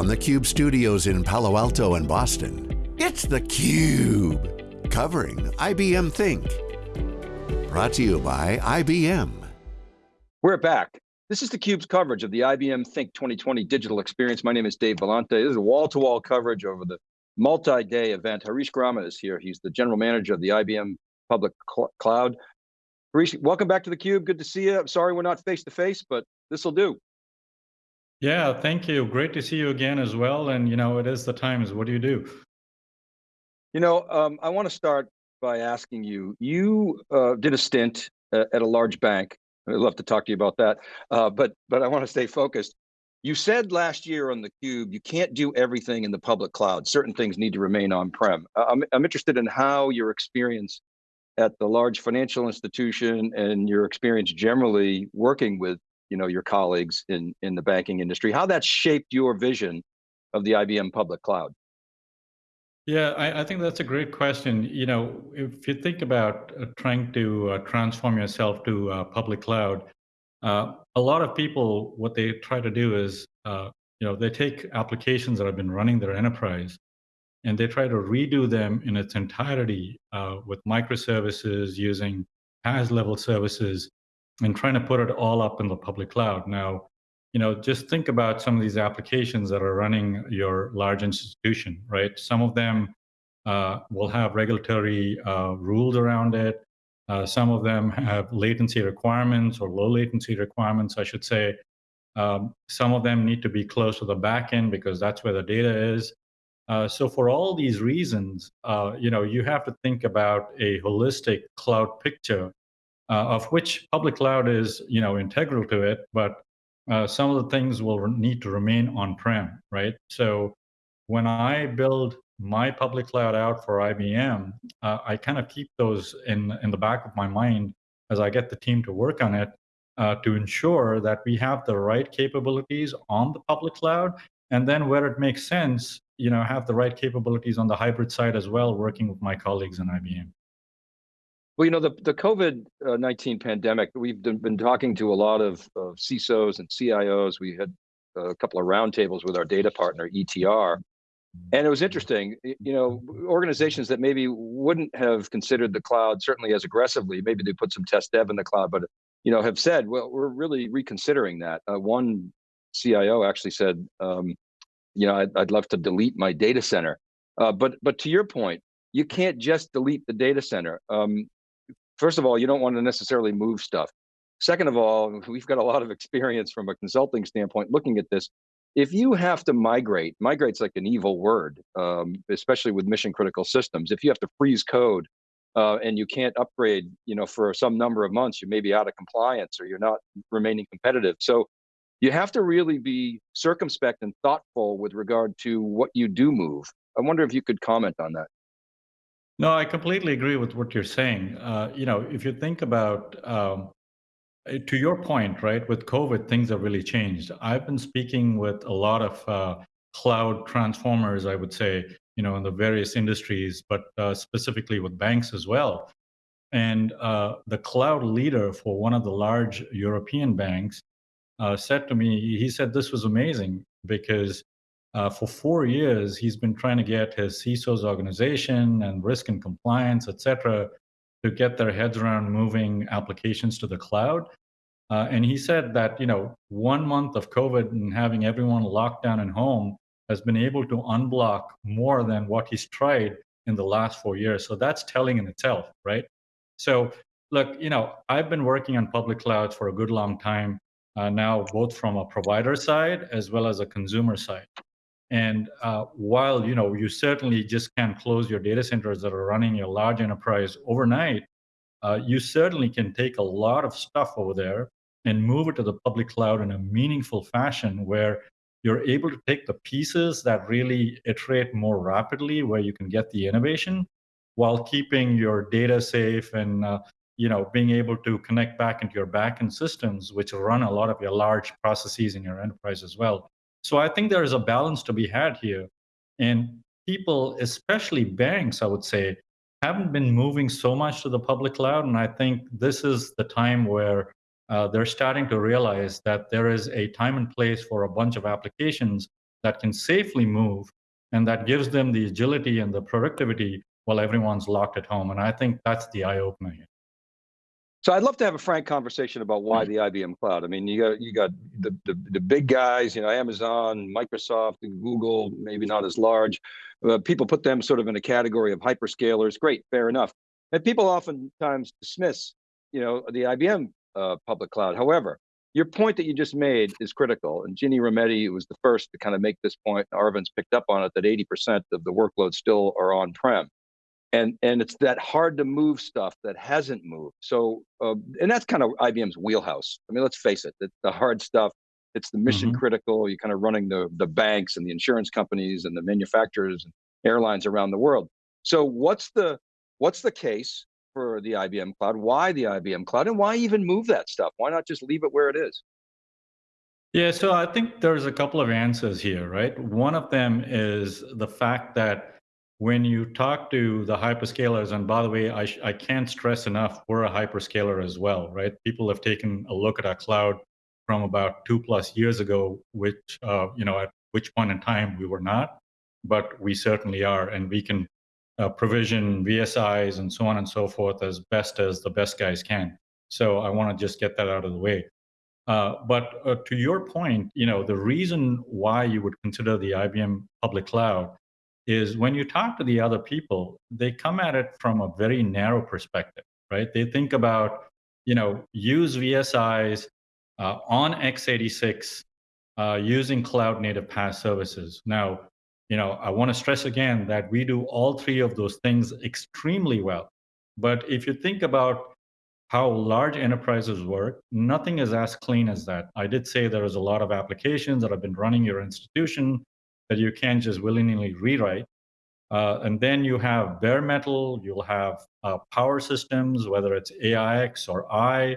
from the Cube studios in Palo Alto and Boston, it's theCUBE, covering IBM Think. Brought to you by IBM. We're back. This is theCUBE's coverage of the IBM Think 2020 digital experience. My name is Dave Vellante. This is wall-to-wall -wall coverage over the multi-day event. Harish Grama is here. He's the general manager of the IBM Public Cl Cloud. Harish, welcome back to theCUBE. Good to see you. I'm sorry we're not face-to-face, -face, but this will do. Yeah, thank you. Great to see you again as well. And you know, it is the times. What do you do? You know, um, I want to start by asking you, you uh, did a stint at a large bank. I'd love to talk to you about that. Uh, but, but I want to stay focused. You said last year on the Cube, you can't do everything in the public cloud. Certain things need to remain on-prem. I'm, I'm interested in how your experience at the large financial institution and your experience generally working with you know, your colleagues in, in the banking industry, how that shaped your vision of the IBM public cloud. Yeah, I, I, think that's a great question. You know, if you think about uh, trying to uh, transform yourself to uh, public cloud, uh, a lot of people, what they try to do is, uh, you know, they take applications that have been running their enterprise and they try to redo them in its entirety uh, with microservices using PaaS level services and trying to put it all up in the public cloud. Now, you know, just think about some of these applications that are running your large institution, right? Some of them uh, will have regulatory uh, rules around it. Uh, some of them have latency requirements or low latency requirements, I should say. Um, some of them need to be close to the backend because that's where the data is. Uh, so for all these reasons, uh, you know, you have to think about a holistic cloud picture of which public cloud is you know integral to it, but uh, some of the things will need to remain on-prem, right? So when I build my public cloud out for IBM, uh, I kind of keep those in in the back of my mind as I get the team to work on it uh, to ensure that we have the right capabilities on the public cloud, and then where it makes sense, you know, have the right capabilities on the hybrid side as well, working with my colleagues in IBM. Well, you know, the, the COVID-19 pandemic, we've been talking to a lot of, of CISOs and CIOs. We had a couple of roundtables with our data partner, ETR. And it was interesting, you know, organizations that maybe wouldn't have considered the cloud certainly as aggressively, maybe they put some test dev in the cloud, but, you know, have said, well, we're really reconsidering that. Uh, one CIO actually said, um, you know, I'd, I'd, love to delete my data center. Uh, but, but to your point, you can't just delete the data center. Um, first of all, you don't want to necessarily move stuff. Second of all, we've got a lot of experience from a consulting standpoint looking at this. If you have to migrate, migrate's like an evil word, um, especially with mission critical systems. If you have to freeze code uh, and you can't upgrade, you know, for some number of months, you may be out of compliance or you're not remaining competitive. So you have to really be circumspect and thoughtful with regard to what you do move. I wonder if you could comment on that. No, I completely agree with what you're saying. Uh, you know, if you think about, um, eh, to your point, right, with COVID, things have really changed. I've been speaking with a lot of uh, cloud transformers, I would say, you know, in the various industries, but uh, specifically with banks as well. And uh, the cloud leader for one of the large European banks uh, said to me, he said this was amazing because uh, for four years, he's been trying to get his CISO's organization and risk and compliance, et cetera, to get their heads around moving applications to the cloud. Uh, and he said that, you know, one month of COVID and having everyone locked down and home has been able to unblock more than what he's tried in the last four years. So that's telling in itself, right? So look, you know, I've been working on public clouds for a good long time uh, now, both from a provider side as well as a consumer side. And uh, while you know you certainly just can't close your data centers that are running your large enterprise overnight, uh, you certainly can take a lot of stuff over there and move it to the public cloud in a meaningful fashion where you're able to take the pieces that really iterate more rapidly, where you can get the innovation, while keeping your data safe and uh, you know being able to connect back into your backend systems, which run a lot of your large processes in your enterprise as well. So I think there is a balance to be had here. And people, especially banks, I would say, haven't been moving so much to the public cloud. And I think this is the time where uh, they're starting to realize that there is a time and place for a bunch of applications that can safely move and that gives them the agility and the productivity while everyone's locked at home. And I think that's the eye opener here. So I'd love to have a frank conversation about why the IBM cloud. I mean, you got you got the, the, the big guys, you know, Amazon, Microsoft, and Google, maybe not as large. People put them sort of in a category of hyperscalers. Great, fair enough. And people oftentimes dismiss, you know, the IBM uh, public cloud. However, your point that you just made is critical. And Ginny Rometty was the first to kind of make this point. Arvind's picked up on it that 80% of the workloads still are on-prem and and it's that hard to move stuff that hasn't moved. So uh, and that's kind of IBM's wheelhouse. I mean, let's face it, it's the hard stuff. It's the mission mm -hmm. critical. You're kind of running the the banks and the insurance companies and the manufacturers and airlines around the world. So what's the what's the case for the IBM cloud? Why the IBM cloud, and why even move that stuff? Why not just leave it where it is? Yeah, so I think there's a couple of answers here, right? One of them is the fact that when you talk to the hyperscalers, and by the way, I, I can't stress enough, we're a hyperscaler as well, right? People have taken a look at our cloud from about two plus years ago, which, uh, you know, at which point in time we were not, but we certainly are. And we can uh, provision VSIs and so on and so forth as best as the best guys can. So I want to just get that out of the way. Uh, but uh, to your point, you know, the reason why you would consider the IBM public cloud is when you talk to the other people, they come at it from a very narrow perspective, right? They think about, you know, use VSIs uh, on x86 uh, using cloud native PaaS services. Now, you know, I want to stress again that we do all three of those things extremely well. But if you think about how large enterprises work, nothing is as clean as that. I did say there is a lot of applications that have been running your institution that you can't just willy-nilly rewrite. Uh, and then you have bare metal, you'll have uh, power systems, whether it's AIX or I,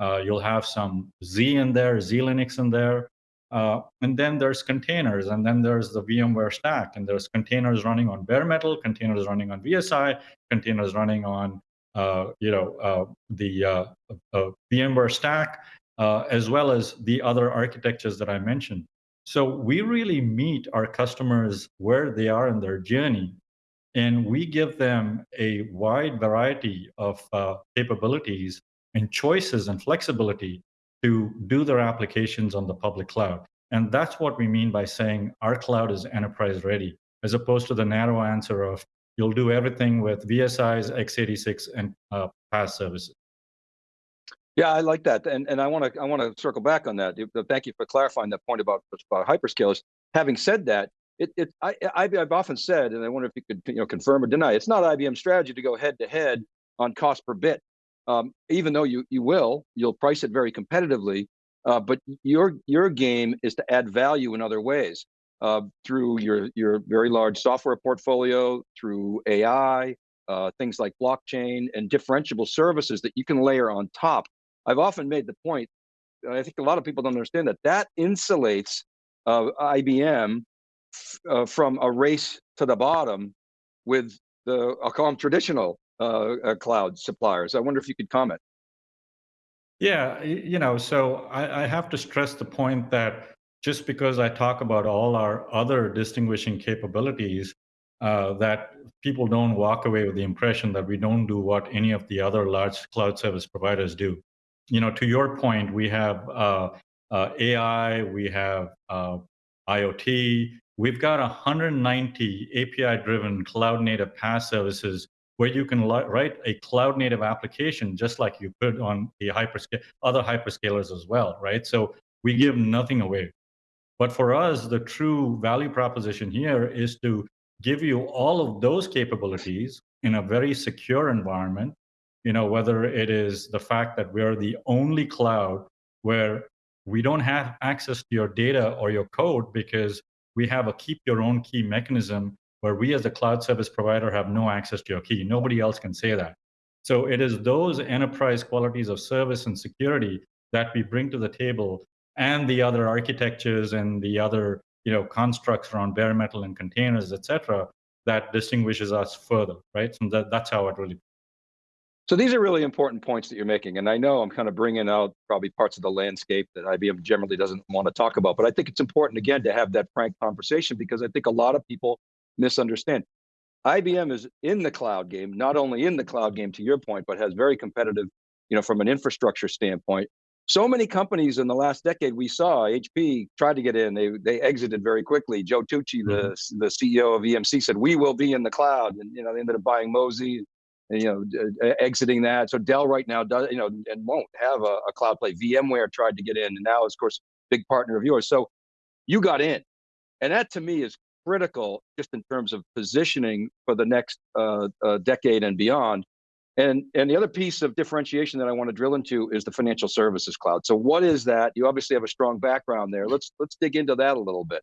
uh, you'll have some Z in there, Z Linux in there. Uh, and then there's containers, and then there's the VMware stack, and there's containers running on bare metal, containers running on VSI, containers running on uh, you know uh, the VMware stack, as well as the other architectures that I mentioned. So we really meet our customers where they are in their journey, and we give them a wide variety of uh, capabilities and choices and flexibility to do their applications on the public cloud. And that's what we mean by saying our cloud is enterprise ready, as opposed to the narrow answer of you'll do everything with VSIs, x86, and uh, PaaS services. Yeah, I like that, and and I want to I want to circle back on that. Thank you for clarifying that point about, about hyperscalers. Having said that, it, it I, I've often said, and I wonder if you could you know confirm or deny. It's not IBM's strategy to go head to head on cost per bit, um, even though you you will, you'll price it very competitively. Uh, but your your game is to add value in other ways uh, through your your very large software portfolio, through AI, uh, things like blockchain and differentiable services that you can layer on top I've often made the point, I think a lot of people don't understand that, that insulates uh, IBM uh, from a race to the bottom with the, I'll call them traditional uh, uh, cloud suppliers. I wonder if you could comment. Yeah, you know, so I, I have to stress the point that just because I talk about all our other distinguishing capabilities, uh, that people don't walk away with the impression that we don't do what any of the other large cloud service providers do you know, to your point, we have uh, uh, AI, we have uh, IoT, we've got 190 API-driven cloud-native PaaS services where you can write a cloud-native application just like you could on the hyperscale, other hyperscalers as well, right? So we give nothing away. But for us, the true value proposition here is to give you all of those capabilities in a very secure environment you know, whether it is the fact that we're the only cloud where we don't have access to your data or your code because we have a keep your own key mechanism where we as a cloud service provider have no access to your key. Nobody else can say that. So it is those enterprise qualities of service and security that we bring to the table and the other architectures and the other you know constructs around bare metal and containers, et cetera, that distinguishes us further, right? So that, that's how it really So these are really important points that you're making. And I know I'm kind of bringing out probably parts of the landscape that IBM generally doesn't want to talk about, but I think it's important again to have that frank conversation because I think a lot of people misunderstand. IBM is in the cloud game, not only in the cloud game to your point, but has very competitive, you know, from an infrastructure standpoint. So many companies in the last decade we saw, HP tried to get in, they they exited very quickly. Joe Tucci, mm -hmm. the, mm-hmm. the CEO of EMC said, we will be in the cloud. And you know, they ended up buying and, you know, exiting that. So Dell right now does, you know, and won't have a, a cloud play. VMware tried to get in, and now, of course, big partner of yours. So you got in, and that to me is critical, just in terms of positioning for the next uh, uh, decade and beyond. And and the other piece of differentiation that I want to drill into is the financial services cloud. So what is that? You obviously have a strong background there. Let's let's dig into that a little bit.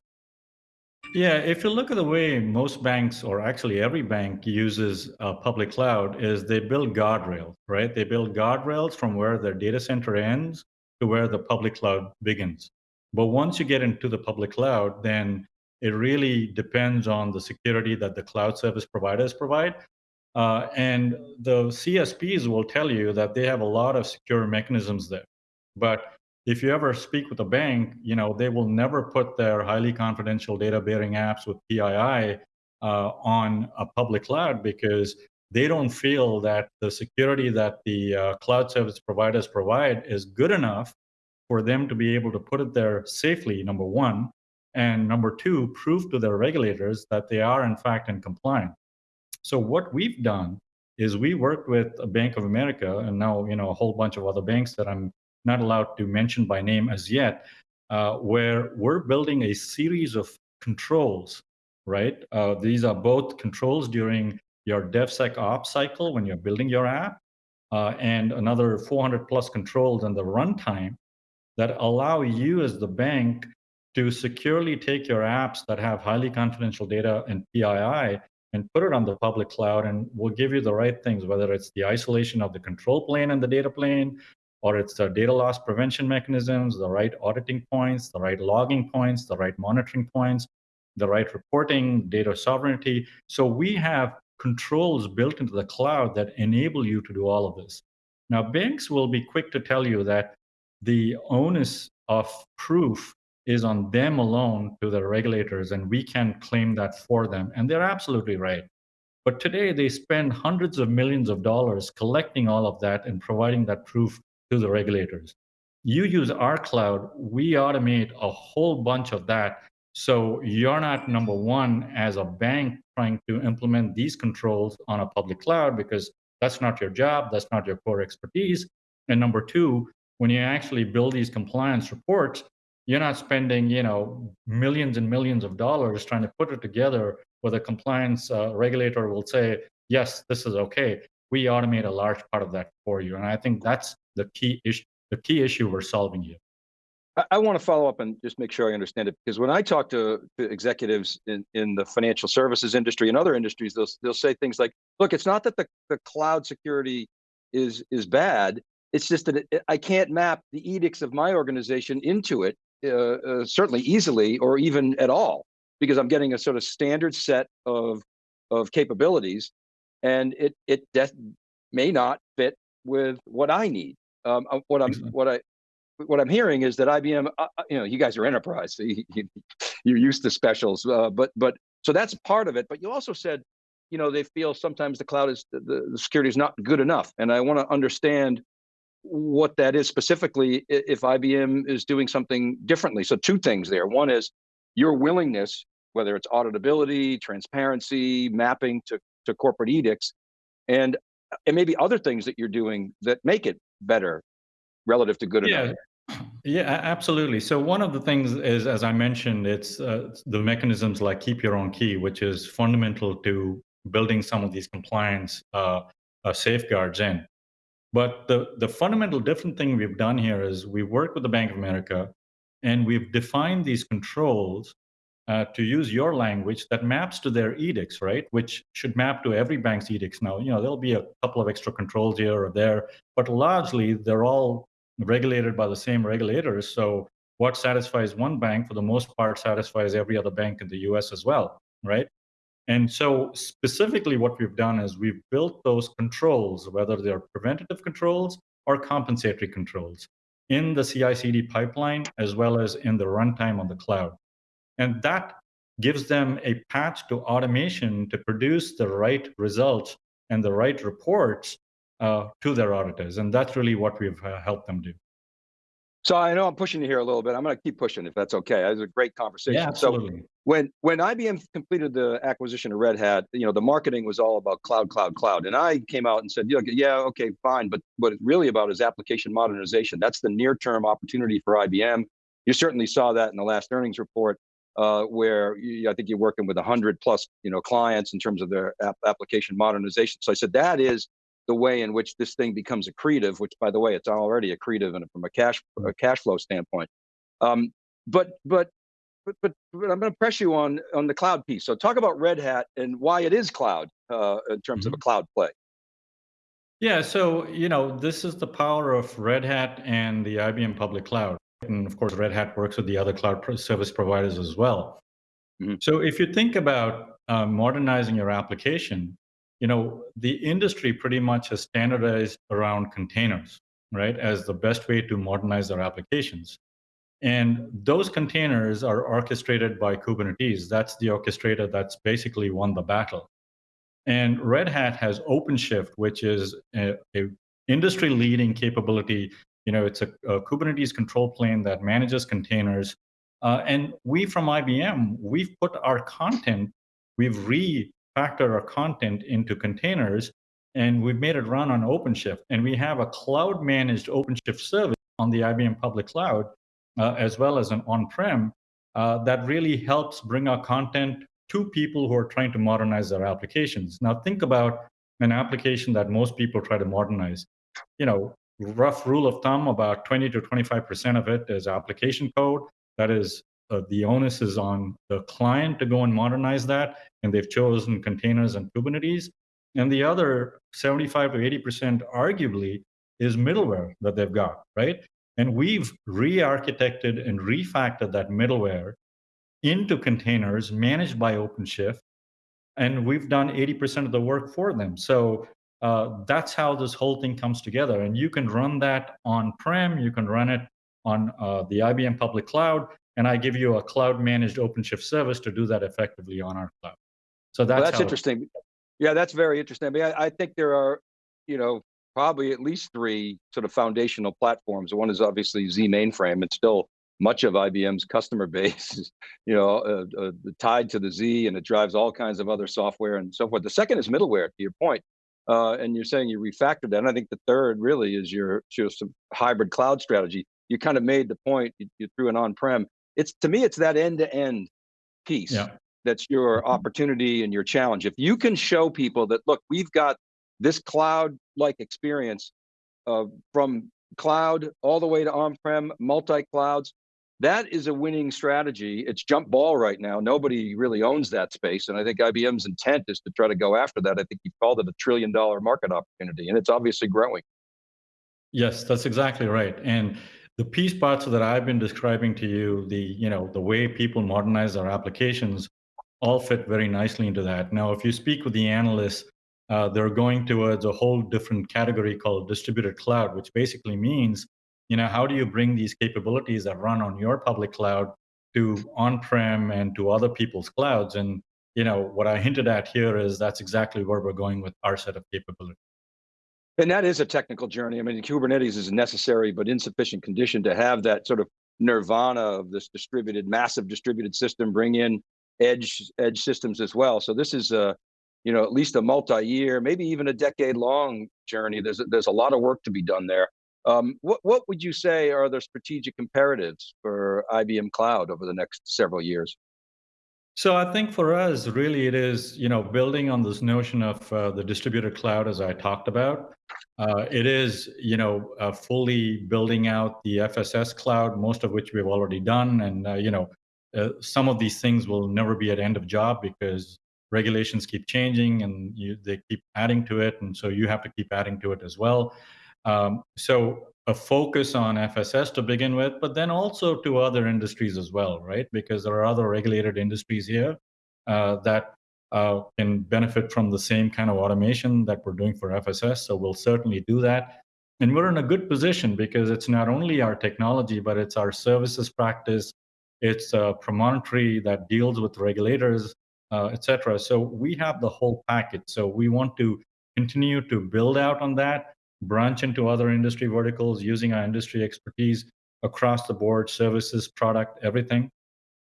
Yeah, if you look at the way most banks, or actually every bank uses a public cloud, is they build guardrails, right? They build guardrails from where their data center ends to where the public cloud begins. But once you get into the public cloud, then it really depends on the security that the cloud service providers provide. Uh, and the CSPs will tell you that they have a lot of secure mechanisms there. But if you ever speak with a bank, you know, they will never put their highly confidential data bearing apps with PII uh, on a public cloud because they don't feel that the security that the uh, cloud service providers provide is good enough for them to be able to put it there safely, number one. And number two, prove to their regulators that they are in fact in compliance. So what we've done is we worked with Bank of America and now, you know, a whole bunch of other banks that I'm not allowed to mention by name as yet, uh, where we're building a series of controls, right? Uh, these are both controls during your DevSecOps cycle when you're building your app, uh, and another 400 plus controls in the runtime that allow you as the bank to securely take your apps that have highly confidential data and PII and put it on the public cloud and we'll give you the right things, whether it's the isolation of the control plane and the data plane, or it's the data loss prevention mechanisms, the right auditing points, the right logging points, the right monitoring points, the right reporting, data sovereignty. So we have controls built into the cloud that enable you to do all of this. Now, banks will be quick to tell you that the onus of proof is on them alone to the regulators, and we can claim that for them. And they're absolutely right. But today, they spend hundreds of millions of dollars collecting all of that and providing that proof to the regulators. You use our cloud, we automate a whole bunch of that. So you're not number one as a bank trying to implement these controls on a public cloud because that's not your job, that's not your core expertise. And number two, when you actually build these compliance reports, you're not spending, you know, millions and millions of dollars trying to put it together where the compliance uh, regulator will say, yes, this is okay. We automate a large part of that for you. And I think that's the key issue the key issue we're solving here. I, I want to follow up and just make sure I understand it because when I talk to, to executives in, in the financial services industry and other industries, they'll they'll say things like, "Look, it's not that the, the cloud security is is bad. It's just that it, I can't map the edicts of my organization into it uh, uh, certainly easily or even at all because I'm getting a sort of standard set of of capabilities, and it it may not fit with what I need. Um, uh, what I'm what I what I'm hearing is that IBM, uh, uh, you know, you guys are enterprise, so you, are used to specials, uh, but but so that's part of it. But you also said, you know, they feel sometimes the cloud is the, the security is not good enough, and I want to understand what that is specifically if IBM is doing something differently. So two things there. One is your willingness, whether it's auditability, transparency, mapping to to corporate edicts, and and maybe other things that you're doing that make it better relative to good yeah. enough. Yeah, absolutely. So one of the things is, as I mentioned, it's uh, the mechanisms like keep your own key, which is fundamental to building some of these compliance uh, uh, safeguards in. But the, the fundamental different thing we've done here is we work with the Bank of America and we've defined these controls uh, to use your language that maps to their edicts, right? Which should map to every bank's edicts. Now, you know, there'll be a couple of extra controls here or there, but largely they're all regulated by the same regulators. So what satisfies one bank for the most part satisfies every other bank in the US as well, right? And so specifically what we've done is we've built those controls, whether they're preventative controls or compensatory controls in the CI/CD pipeline as well as in the runtime on the cloud. And that gives them a path to automation to produce the right results and the right reports uh, to their auditors. And that's really what we've uh, helped them do. So I know I'm pushing you here a little bit. I'm going to keep pushing if that's okay. It was a great conversation. Yeah, absolutely. So when when IBM completed the acquisition of Red Hat, you know, the marketing was all about cloud, cloud, cloud. And I came out and said, yeah, yeah, okay, fine. But what it's really about is application modernization. That's the near-term opportunity for IBM. You certainly saw that in the last earnings report, uh, where you, I think you're working with 100 plus, you know, clients in terms of their application modernization. So I said that is the way in which this thing becomes accretive, which by the way, it's already accretive and from a cash a cash flow standpoint. Um, but but but but, but I'm going to press you on on the cloud piece. So talk about Red Hat and why it is cloud uh, in terms mm-hmm. of a mm-hmm. cloud play. Yeah, so you know this is the power of Red Hat and the IBM public cloud, and of course Red Hat works with the other cloud service providers as well. Mm-hmm. So if you think about uh, modernizing your application, you know, the industry pretty much has standardized around containers, right, as the best way to modernize their applications. And those containers are orchestrated by Kubernetes. That's the orchestrator that's basically won the battle. And Red Hat has OpenShift, which is a, a industry-leading capability. You know, it's a, a, Kubernetes control plane that manages containers. Uh, and we from IBM, we've put our content, we've refactored our content into containers and we've made it run on OpenShift. And we have a cloud managed OpenShift service on the IBM public cloud, uh, as well as an on-prem uh, that really helps bring our content to people who are trying to modernize their applications. Now think about an application that most people try to modernize. You know, rough rule of thumb, about 20 to 25% of it is application code that is uh, the onus is on the client to go and modernize that, and they've chosen containers and Kubernetes. And the other 75 to 80% arguably is middleware that they've got, right? And we've re-architected and refactored that middleware into containers managed by OpenShift, and we've done 80% of the work for them. So uh, that's how this whole thing comes together. And you can run that on-prem, you can run it on uh, the IBM public cloud, and I give you a cloud managed OpenShift service to do that effectively on our cloud. So that's, well, that's interesting. Yeah, that's very interesting. I mean, I, I, think there are, you know, probably at least three sort of foundational platforms. One is obviously Z mainframe. It's still much of IBM's customer base is, you know, uh, uh, tied to the Z and it drives all kinds of other software and so forth. The second is middleware, to your point. Uh, and you're saying you refactored that. And I think the third really is your, your hybrid cloud strategy. You kind of made the point, you, you threw an on-prem it's to me, it's that end-to-end piece yeah. that's your mm-hmm. opportunity and your challenge. If you can show people that, look, we've got this cloud-like experience uh, from cloud all the way to on-prem, multi-clouds, that is a winning strategy. It's jump ball right now. Nobody really owns that space. And I think IBM's intent is to try to go after that. I think you called it a trillion dollar market opportunity and it's obviously growing. Yes, that's exactly right. And the piece parts that I've been describing to you, the you know the way people modernize their applications, all fit very nicely into that. Now, if you speak with the analysts, uh, they're going towards a whole different category called distributed cloud, which basically means, you know, how do you bring these capabilities that run on your public cloud to on-prem and to other people's clouds? And you know, what I hinted at here is that's exactly where we're going with our set of capabilities. And that is a technical journey. I mean, Kubernetes is a necessary but insufficient condition to have that sort of nirvana of this distributed, massive distributed system, bring in edge edge systems as well. So this is a, you know, at least a multi-year, maybe even a decade-long journey. There's a, there's a lot of work to be done there. Um, what what would you say are the strategic imperatives for IBM Cloud over the next several years? So I think for us, really, it is you know building on this notion of uh, the distributed cloud, as I talked about. Uh, it is you know uh, fully building out the FSS cloud, most of which we've already done, and uh, you know uh, some of these things will never be at end of job because regulations keep changing and you, they keep adding to it, and so you have to keep adding to it as well. Um, so a focus on FSS to begin with, but then also to other industries as well, right? Because there are other regulated industries here uh, that uh, can benefit from the same kind of automation that we're doing for FSS. So we'll certainly do that. And we're in a good position because it's not only our technology, but it's our services practice. It's a Promontory that deals with regulators, uh, et cetera. So we have the whole package. So we want to continue to build out on that, branch into other industry verticals using our industry expertise across the board, services, product, everything.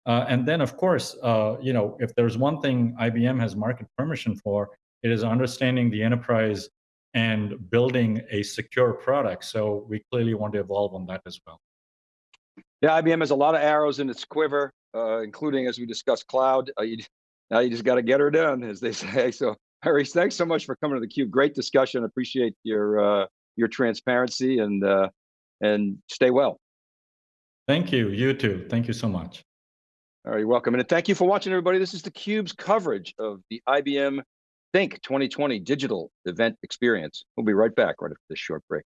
Uh, and then, of course, uh, you know, if there's one thing IBM has market permission for, it is understanding the enterprise and building a secure product. So we clearly want to evolve on that as well. Yeah, IBM has a lot of arrows in its quiver, uh, including, as we discussed, cloud. Uh, you, now you just got to get her done, as they say. So, Harish, thanks so much for coming to the Cube. Great discussion. Appreciate your uh, your transparency and uh, and stay well. Thank you. You too. Thank you so much. All right, you're welcome. And thank you for watching, everybody. This is the Cube's coverage of the IBM Think 2020 digital event experience. We'll be right back right after this short break.